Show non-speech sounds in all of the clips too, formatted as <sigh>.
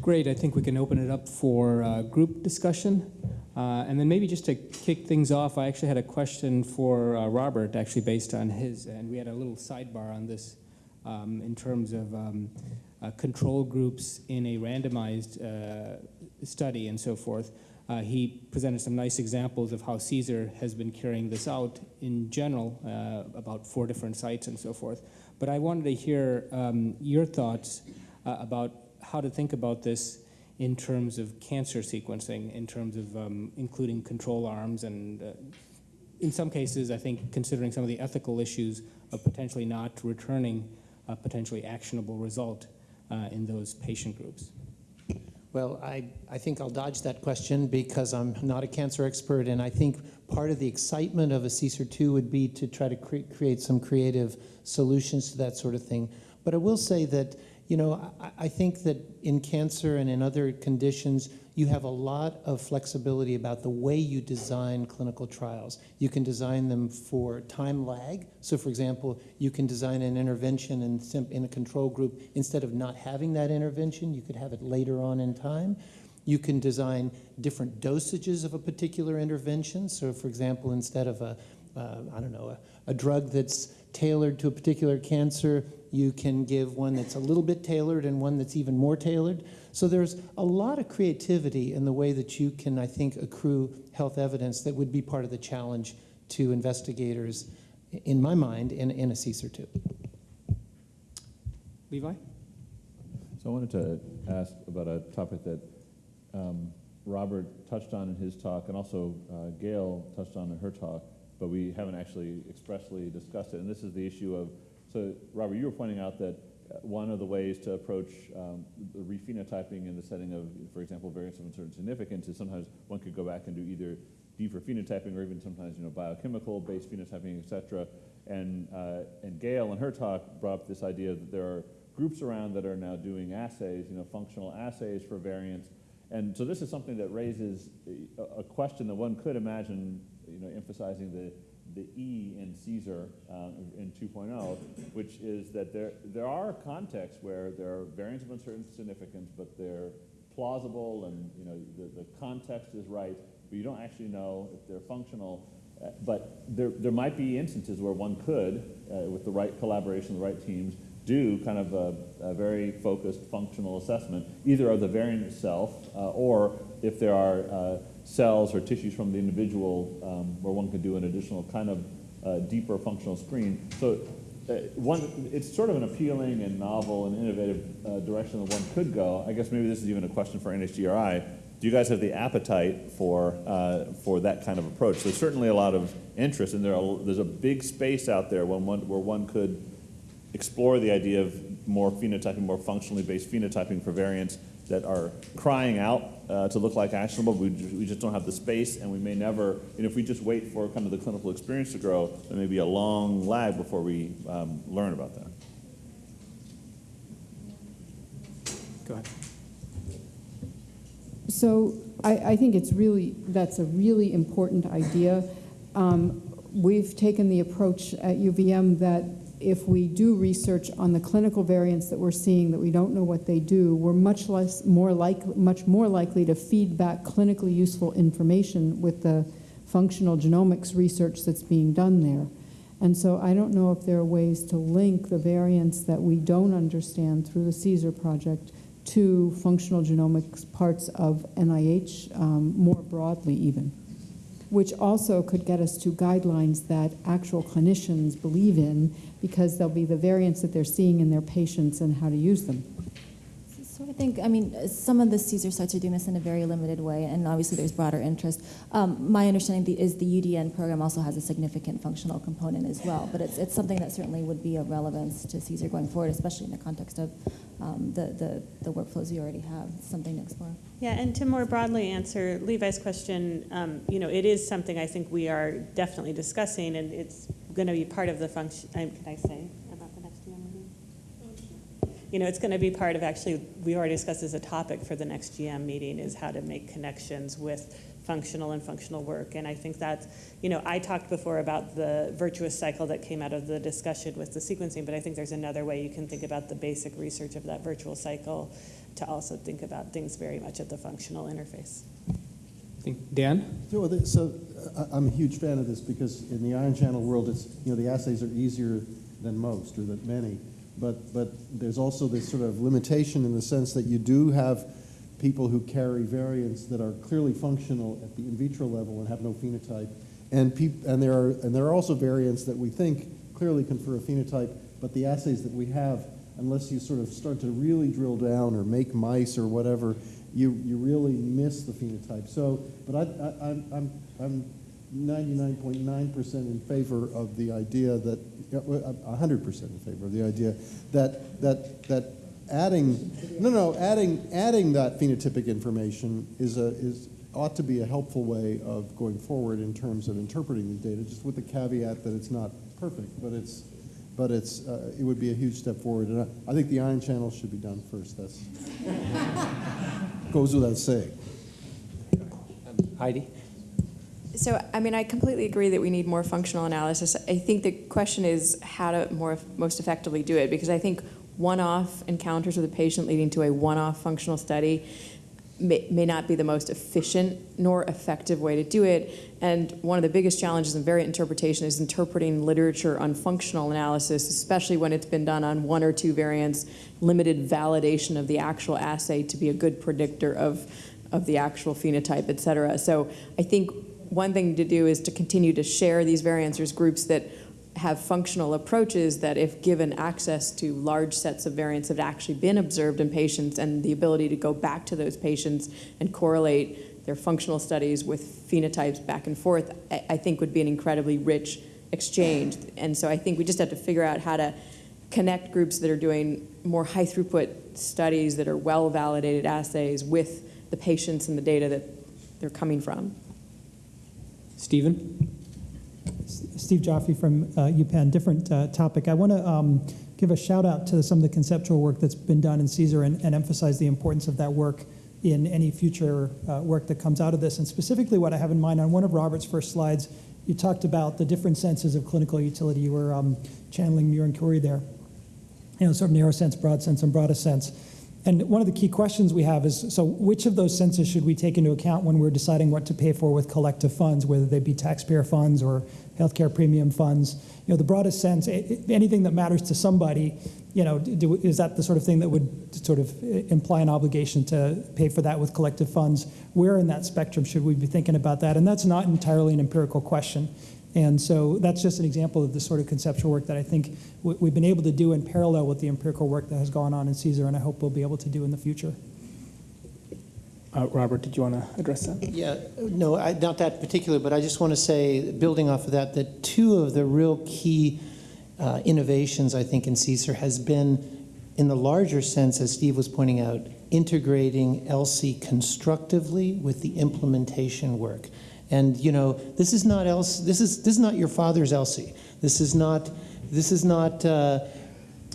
Great. I think we can open it up for uh, group discussion. Uh, and then maybe just to kick things off, I actually had a question for uh, Robert, actually based on his, and we had a little sidebar on this um, in terms of um, uh, control groups in a randomized uh, study and so forth. Uh, he presented some nice examples of how CSER has been carrying this out in general, about four different sites and so forth. But I wanted to hear um, your thoughts about how to think about this in terms of cancer sequencing, in terms of um, including control arms, and uh, in some cases, I think considering some of the ethical issues of potentially not returning a potentially actionable result uh, in those patient groups. Well, I, I think I'll dodge that question because I'm not a cancer expert, and I think part of the excitement of a CSER2 would be to try to cre create some creative solutions to that sort of thing. But I will say that, you know, I, I think that in cancer and in other conditions, you have a lot of flexibility about the way you design clinical trials. You can design them for time lag. So for example, you can design an intervention in, in a control group. Instead of not having that intervention, you could have it later on in time. You can design different dosages of a particular intervention. So for example, instead of a, uh, I don't know, a, a drug that's tailored to a particular cancer, you can give one that's a little bit tailored and one that's even more tailored. So there's a lot of creativity in the way that you can, I think, accrue health evidence that would be part of the challenge to investigators, in my mind, in, in a CSER2. Levi? So I wanted to ask about a topic that um, Robert touched on in his talk, and also uh, Gail touched on in her talk, but we haven't actually expressly discussed it. And this is the issue of, so Robert, you were pointing out that one of the ways to approach um, the rephenotyping in the setting of, for example, variants of uncertain significance is sometimes one could go back and do either deeper phenotyping or even sometimes you know biochemical-based phenotyping, et cetera. And, uh, and Gail in her talk brought up this idea that there are groups around that are now doing assays, you know, functional assays for variants. And so this is something that raises a question that one could imagine, you know, emphasizing the the E in CSER uh, in 2.0, which is that there, there are contexts where there are variants of uncertain significance, but they're plausible and you know the, the context is right, but you don't actually know if they're functional. Uh, but there, there might be instances where one could, uh, with the right collaboration, the right teams, do kind of a, a, very focused functional assessment, either of the variant itself, uh, or if there are uh, cells or tissues from the individual um, where one could do an additional kind of uh, deeper functional screen. So uh, one, it's sort of an appealing and novel and innovative uh, direction that one could go. I guess maybe this is even a question for NHGRI. Do you guys have the appetite for, uh, for that kind of approach? There's certainly a lot of interest, and there are, there's a big space out there when one, where one could explore the idea of more phenotyping, more functionally based phenotyping for variants that are crying out uh, to look like actionable. We, we just don't have the space, and we may never, and if we just wait for kind of the clinical experience to grow, there may be a long lag before we um, learn about that. Go ahead. So I, I think it's really, that's a really important idea. Um, we've taken the approach at UVM that if we do research on the clinical variants that we're seeing that we don't know what they do, we're much less more like much more likely to feed back clinically useful information with the functional genomics research that's being done there. And so I don't know if there are ways to link the variants that we don't understand through the CSER project to functional genomics parts of NIH um, more broadly even which also could get us to guidelines that actual clinicians believe in because they'll be the variants that they're seeing in their patients and how to use them. Think, I mean, some of the CSER sites are doing this in a very limited way, and obviously there's broader interest. Um, my understanding is the UDN program also has a significant functional component as well, but it's, it's something that certainly would be of relevance to CSER going forward, especially in the context of um, the, the, the workflows you already have. Something to explore. Yeah, and to more broadly answer Levi's question, um, you know, it is something I think we are definitely discussing, and it's going to be part of the function. Can I say? You know, it's going to be part of actually, we already discussed as a topic for the next GM meeting is how to make connections with functional and functional work. And I think that's, you know, I talked before about the virtuous cycle that came out of the discussion with the sequencing, but I think there's another way you can think about the basic research of that virtual cycle to also think about things very much at the functional interface. I think, Dan? So, so I- I'm a huge fan of this because in the ion channel world, it's, you know, the assays are easier than most or than many. But, but there's also this sort of limitation in the sense that you do have people who carry variants that are clearly functional at the in vitro level and have no phenotype. And, and, there are, and there are also variants that we think clearly confer a phenotype, but the assays that we have, unless you sort of start to really drill down or make mice or whatever, you, you really miss the phenotype. So, but I, I, I'm, I'm 99.9% in favor of the idea that, yeah, well, I'm 100% in favor of the idea that, that, that adding, no, no, adding, adding that phenotypic information is a, is, ought to be a helpful way of going forward in terms of interpreting the data, just with the caveat that it's not perfect, but it's, but it's, uh, it would be a huge step forward. And I, I think the ion channel should be done first. That's <laughs> goes without saying. Heidi? So, I mean, I completely agree that we need more functional analysis. I think the question is how to more most effectively do it, because I think one-off encounters with a patient leading to a one-off functional study may, may not be the most efficient nor effective way to do it. And one of the biggest challenges in variant interpretation is interpreting literature on functional analysis, especially when it's been done on one or two variants, limited validation of the actual assay to be a good predictor of, of the actual phenotype, et cetera. So I think one thing to do is to continue to share these variants. There's groups that have functional approaches that, if given access to large sets of variants that have actually been observed in patients and the ability to go back to those patients and correlate their functional studies with phenotypes back and forth, I, I think would be an incredibly rich exchange. And so I think we just have to figure out how to connect groups that are doing more high throughput studies that are well validated assays with the patients and the data that they're coming from. Stephen? Steve Joffe from uh, UPenn, different uh, topic. I want to um, give a shout out to some of the conceptual work that's been done in CSER and, and emphasize the importance of that work in any future uh, work that comes out of this. And specifically, what I have in mind on one of Robert's first slides, you talked about the different senses of clinical utility. You were um, channeling Muin Khoury there. You know, sort of narrow sense, broad sense, and broadest sense. And one of the key questions we have is, so which of those senses should we take into account when we're deciding what to pay for with collective funds, whether they be taxpayer funds or healthcare premium funds? You know, the broadest sense, anything that matters to somebody, you know, do, is that the sort of thing that would sort of uh, imply an obligation to pay for that with collective funds? Where in that spectrum should we be thinking about that? And that's not entirely an empirical question. And so that's just an example of the sort of conceptual work that I think we've been able to do in parallel with the empirical work that has gone on in CSER, and I hope we'll be able to do in the future. Uh, Robert, did you want to address that? Yeah, no, I, not that particular, but I just want to say, building off of that, that two of the real key uh, innovations, I think, in CSER has been, in the larger sense, as Steve was pointing out, integrating ELSI constructively with the implementation work. And you know, this is not else. This is this is not your father's ELSI. This is not. This is not uh,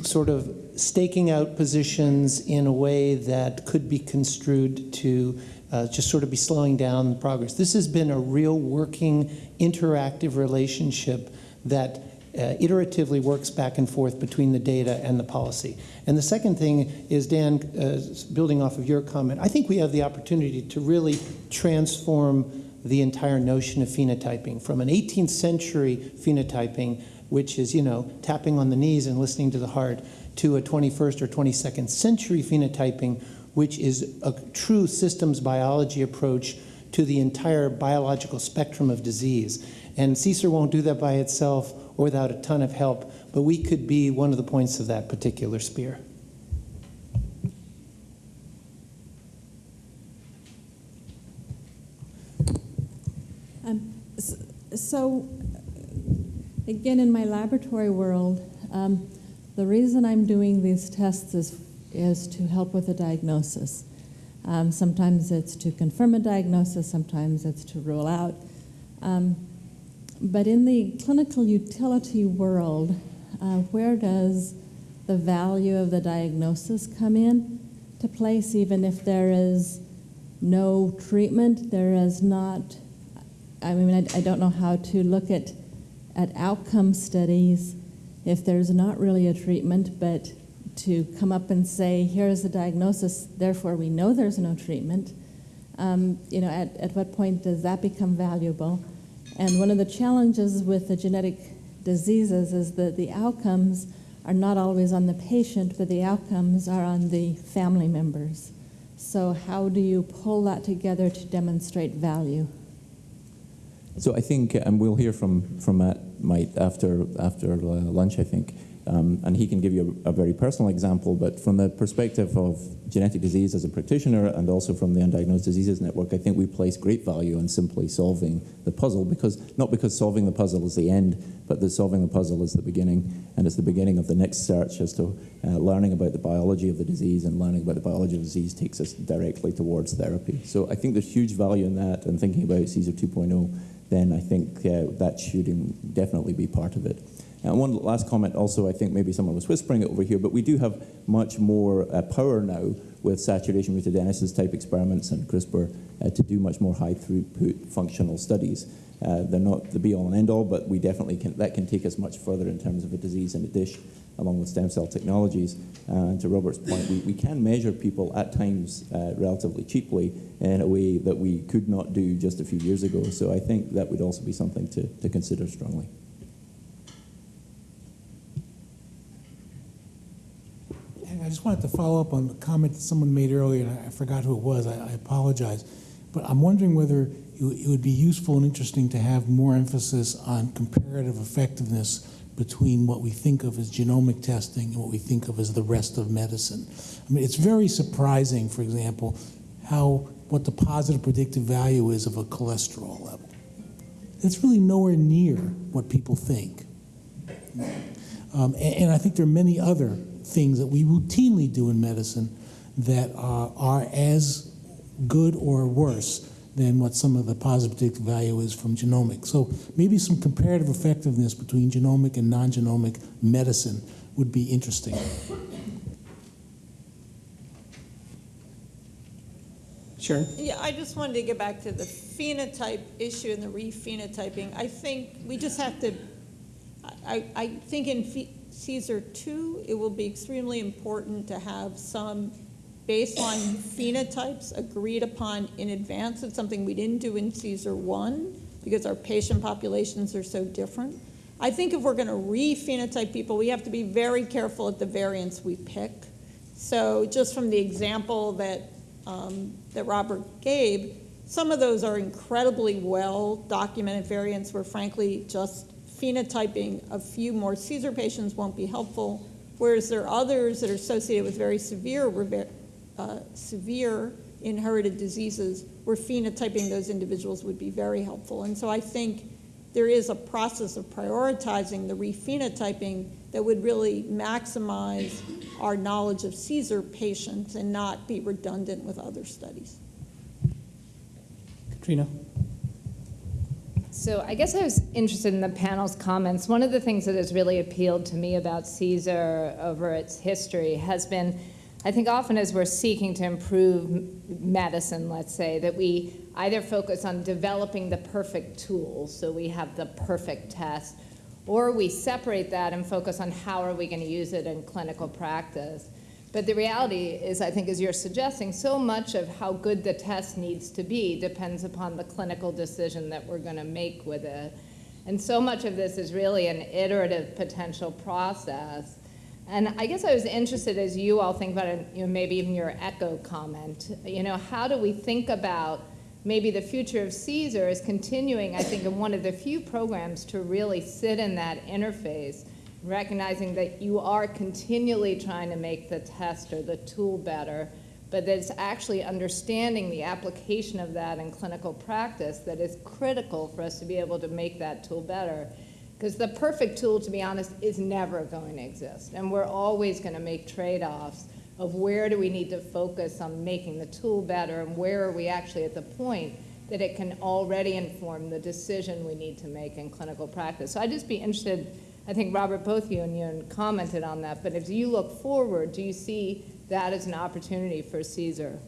sort of staking out positions in a way that could be construed to uh, just sort of be slowing down the progress. This has been a real working, interactive relationship that uh, iteratively works back and forth between the data and the policy. And the second thing is, Dan, uh, building off of your comment, I think we have the opportunity to really transform the entire notion of phenotyping from an 18th century phenotyping, which is, you know, tapping on the knees and listening to the heart, to a 21st or 22nd century phenotyping, which is a true systems biology approach to the entire biological spectrum of disease. And CSER won't do that by itself or without a ton of help, but we could be one of the points of that particular spear. Um, so, again, in my laboratory world, um, the reason I'm doing these tests is, is to help with a diagnosis. Um, sometimes it's to confirm a diagnosis, sometimes it's to rule out. Um, but in the clinical utility world, uh, where does the value of the diagnosis come in to place, even if there is no treatment, there is not I mean, I, I, don't know how to look at, at outcome studies if there's not really a treatment, but to come up and say, here's the diagnosis, therefore we know there's no treatment. Um, you know, at, at what point does that become valuable? And one of the challenges with the genetic diseases is that the outcomes are not always on the patient, but the outcomes are on the family members. So how do you pull that together to demonstrate value? So I think, and we'll hear from, from Matt Might after, after uh, lunch, I think, um, and he can give you a, a, very personal example, but from the perspective of genetic disease as a practitioner and also from the Undiagnosed Diseases Network, I think we place great value on simply solving the puzzle, because not because solving the puzzle is the end, but that solving the puzzle is the beginning, and it's the beginning of the next search as to uh, learning about the biology of the disease, and learning about the biology of the disease takes us directly towards therapy. So I think there's huge value in that, and thinking about CSER 2.0, then I think uh, that should definitely be part of it. And one last comment also, I think maybe someone was whispering it over here, but we do have much more uh, power now with saturation mutagenesis type experiments and CRISPR uh, to do much more high throughput functional studies. Uh, they're not the be all and end all, but we definitely can, that can take us much further in terms of a disease in a dish along with stem cell technologies. Uh, and to Robert's point, we, we can measure people at times uh, relatively cheaply in a way that we could not do just a few years ago. So I think that would also be something to, to consider strongly. I just wanted to follow up on the comment that someone made earlier, and I forgot who it was. I, I apologize. But I'm wondering whether it would be useful and interesting to have more emphasis on comparative effectiveness between what we think of as genomic testing and what we think of as the rest of medicine. I mean, it's very surprising, for example, how what the positive predictive value is of a cholesterol level. It's really nowhere near what people think. Um, and, and I think there are many other things that we routinely do in medicine that are as good or worse than what some of the positive value is from genomics. So maybe some comparative effectiveness between genomic and non-genomic medicine would be interesting. Sure. Yeah, I just wanted to get back to the phenotype issue and the re-phenotyping. I think we just have to, I, I think in CSER 2, it will be extremely important to have some baseline phenotypes agreed upon in advance. It's something we didn't do in CSER 1 because our patient populations are so different. I think if we're going to re-phenotype people, we have to be very careful at the variants we pick. So just from the example that, um, that Robert gave, some of those are incredibly well documented variants where frankly just phenotyping a few more CSER patients won't be helpful, whereas there are others that are associated with very severe, uh, severe inherited diseases where phenotyping those individuals would be very helpful. And so I think there is a process of prioritizing the rephenotyping that would really maximize our knowledge of CSER patients and not be redundant with other studies. Katrina. So I guess I was interested in the panel's comments. One of the things that has really appealed to me about CSER over its history has been, I think often as we're seeking to improve medicine, let's say, that we either focus on developing the perfect tool, so we have the perfect test, or we separate that and focus on how are we going to use it in clinical practice. But the reality is, I think, as you're suggesting, so much of how good the test needs to be depends upon the clinical decision that we're going to make with it. And so much of this is really an iterative potential process. And I guess I was interested as you all think about it, you know, maybe even your echo comment, you know, how do we think about maybe the future of CSER is continuing, I think, in one of the few programs to really sit in that interface recognizing that you are continually trying to make the test or the tool better, but that it's actually understanding the application of that in clinical practice that is critical for us to be able to make that tool better. Because the perfect tool, to be honest, is never going to exist. And we're always going to make trade-offs of where do we need to focus on making the tool better and where are we actually at the point that it can already inform the decision we need to make in clinical practice. So I'd just be interested I think, Robert, both you and you commented on that, but as you look forward, do you see that as an opportunity for CSER?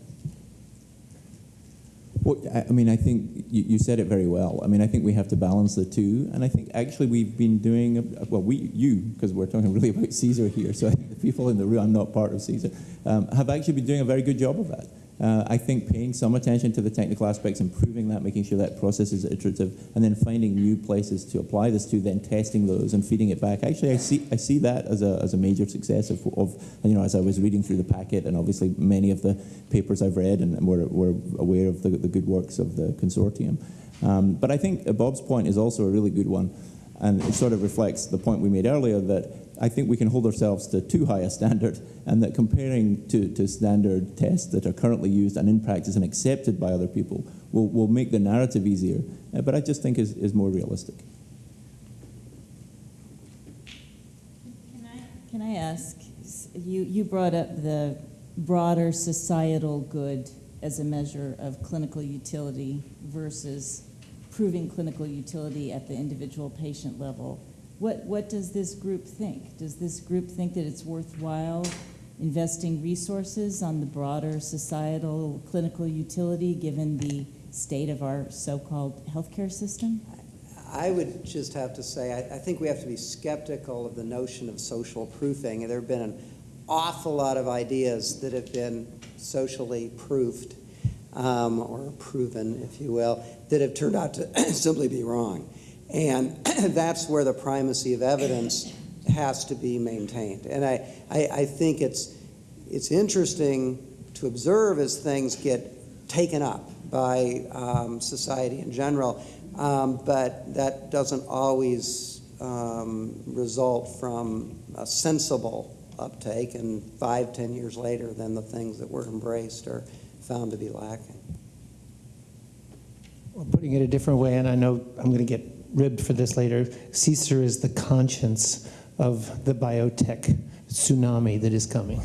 Well, I mean, I think you, you, said it very well. I mean, I think we have to balance the two, and I think actually we've been doing, well, we, you, because we're talking <laughs> really about CSER here, so I think the people in the room, I'm not part of CSER, um, have actually been doing a very good job of that. Uh, I think paying some attention to the technical aspects, improving that, making sure that process is iterative, and then finding new places to apply this to, then testing those and feeding it back. Actually, I see, I see that as a, as a major success of, of, you know, as I was reading through the packet, and obviously many of the papers I've read, and we're, we're aware of the, the good works of the consortium. Um, but I think Bob's point is also a really good one, and it sort of reflects the point we made earlier that I think we can hold ourselves to too high a standard, and that comparing to, to standard tests that are currently used and in practice and accepted by other people will, will make the narrative easier, uh, but I just think is, is more realistic. Can I can I ask, you, you brought up the broader societal good as a measure of clinical utility versus proving clinical utility at the individual patient level. What, what does this group think? Does this group think that it's worthwhile investing resources on the broader societal clinical utility given the state of our so-called healthcare system? I would just have to say, I, I think we have to be skeptical of the notion of social proofing. There have been an awful lot of ideas that have been socially proofed, um, or proven, if you will, that have turned out to <coughs> simply be wrong. And <clears throat> that's where the primacy of evidence has to be maintained. And I, I, I think it's, it's interesting to observe as things get taken up by um, society in general, um, but that doesn't always um, result from a sensible uptake, and five, ten years later, then the things that were embraced are found to be lacking. Well, putting it a different way, and I know I'm going to get ribbed for this later, CSER is the conscience of the biotech tsunami that is coming.